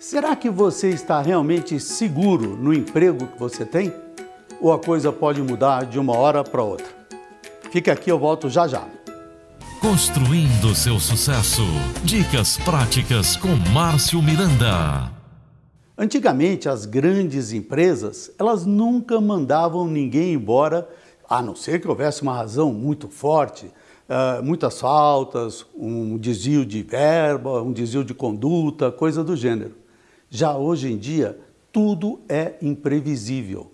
Será que você está realmente seguro no emprego que você tem? Ou a coisa pode mudar de uma hora para outra? Fica aqui, eu volto já já. Construindo seu sucesso. Dicas práticas com Márcio Miranda. Antigamente, as grandes empresas, elas nunca mandavam ninguém embora, a não ser que houvesse uma razão muito forte, uh, muitas faltas, um desvio de verba, um desvio de conduta, coisa do gênero. Já hoje em dia, tudo é imprevisível.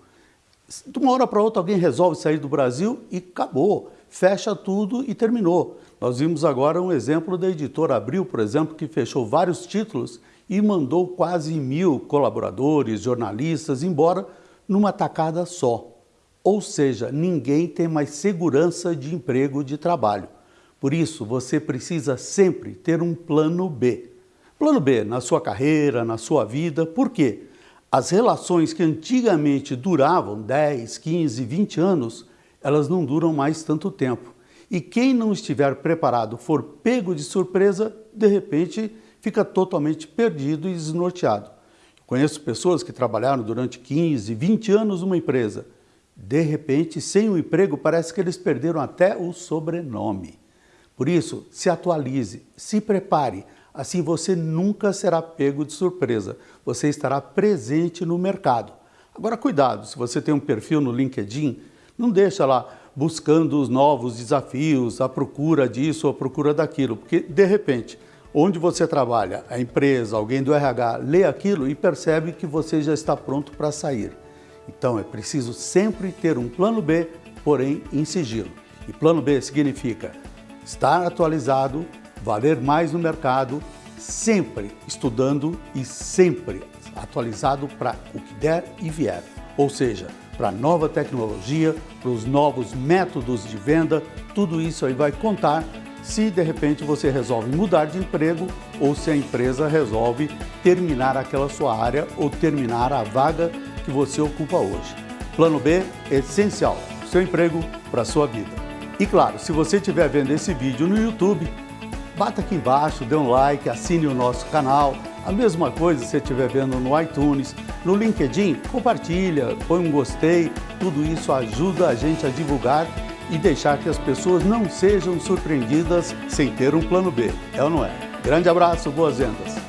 De uma hora para outra, alguém resolve sair do Brasil e acabou, fecha tudo e terminou. Nós vimos agora um exemplo da editora Abril, por exemplo, que fechou vários títulos e mandou quase mil colaboradores, jornalistas embora numa tacada só. Ou seja, ninguém tem mais segurança de emprego de trabalho. Por isso, você precisa sempre ter um plano B. Plano B, na sua carreira, na sua vida, por quê? As relações que antigamente duravam 10, 15, 20 anos, elas não duram mais tanto tempo. E quem não estiver preparado for pego de surpresa, de repente fica totalmente perdido e desnorteado. Conheço pessoas que trabalharam durante 15, 20 anos numa empresa. De repente, sem o emprego, parece que eles perderam até o sobrenome. Por isso, se atualize, se prepare, Assim você nunca será pego de surpresa, você estará presente no mercado. Agora cuidado, se você tem um perfil no LinkedIn, não deixa lá buscando os novos desafios, a procura disso, a procura daquilo, porque de repente, onde você trabalha, a empresa, alguém do RH lê aquilo e percebe que você já está pronto para sair. Então é preciso sempre ter um plano B, porém em sigilo. E plano B significa estar atualizado, valer mais no mercado, sempre estudando e sempre atualizado para o que der e vier. Ou seja, para a nova tecnologia, para os novos métodos de venda, tudo isso aí vai contar se de repente você resolve mudar de emprego ou se a empresa resolve terminar aquela sua área ou terminar a vaga que você ocupa hoje. Plano B é essencial, seu emprego para a sua vida. E claro, se você estiver vendo esse vídeo no YouTube, bata aqui embaixo, dê um like, assine o nosso canal. A mesma coisa se você estiver vendo no iTunes, no LinkedIn, compartilha, põe um gostei. Tudo isso ajuda a gente a divulgar e deixar que as pessoas não sejam surpreendidas sem ter um plano B. É ou não é? Grande abraço, boas vendas!